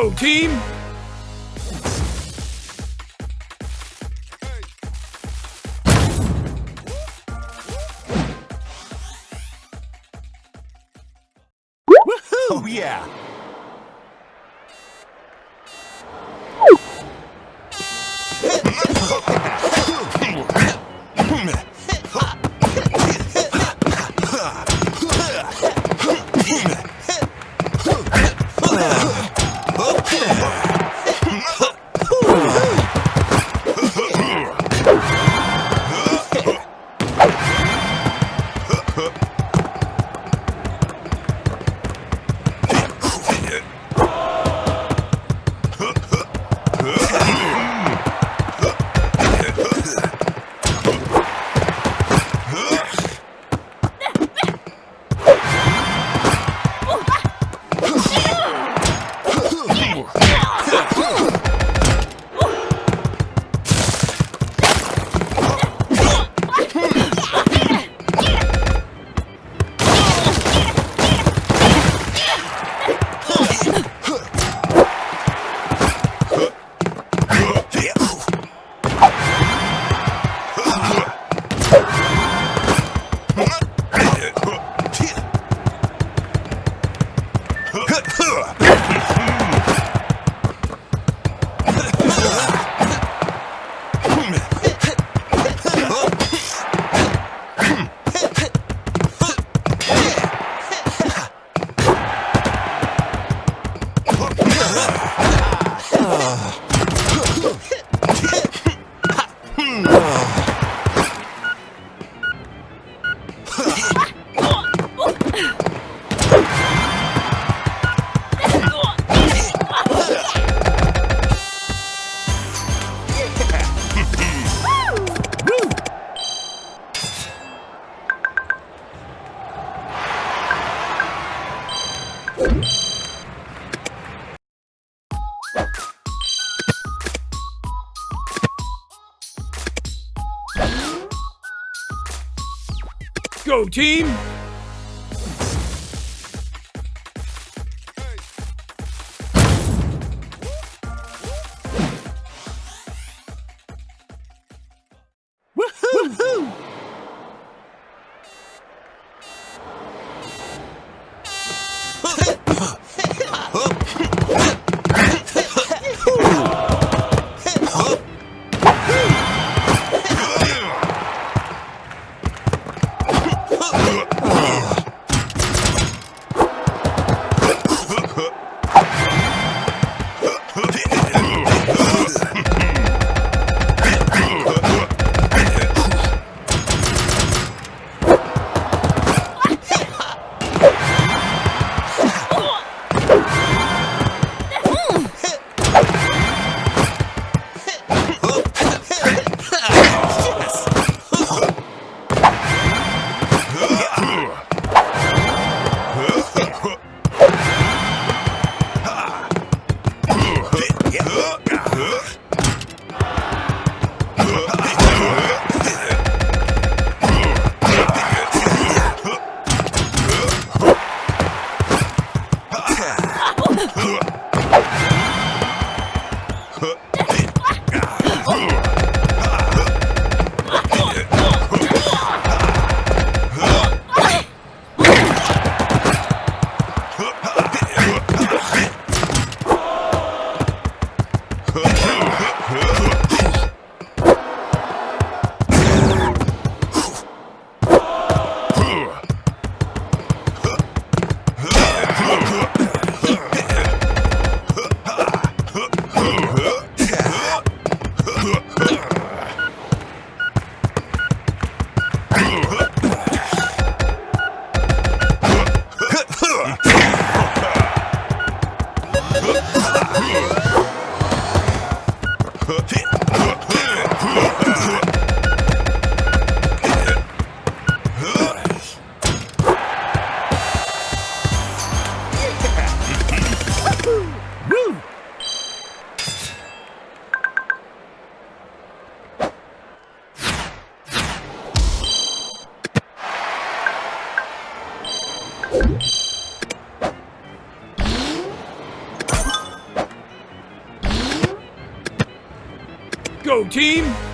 Go team! Oh yeah! you. Go team! Team?